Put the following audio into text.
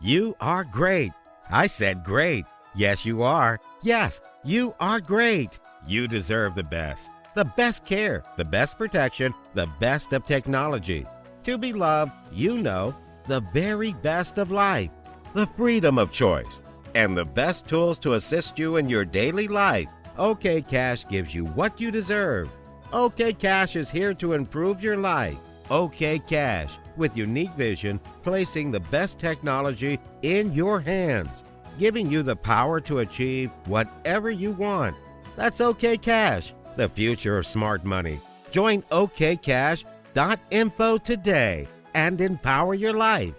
You are great. I said great. Yes, you are. Yes, you are great. You deserve the best. The best care, the best protection, the best of technology. To be loved, you know, the very best of life, the freedom of choice, and the best tools to assist you in your daily life. OK Cash gives you what you deserve. OK Cash is here to improve your life. OK Cash, with unique vision, placing the best technology in your hands, giving you the power to achieve whatever you want. That's OK Cash, the future of smart money. Join OKCash.info today and empower your life.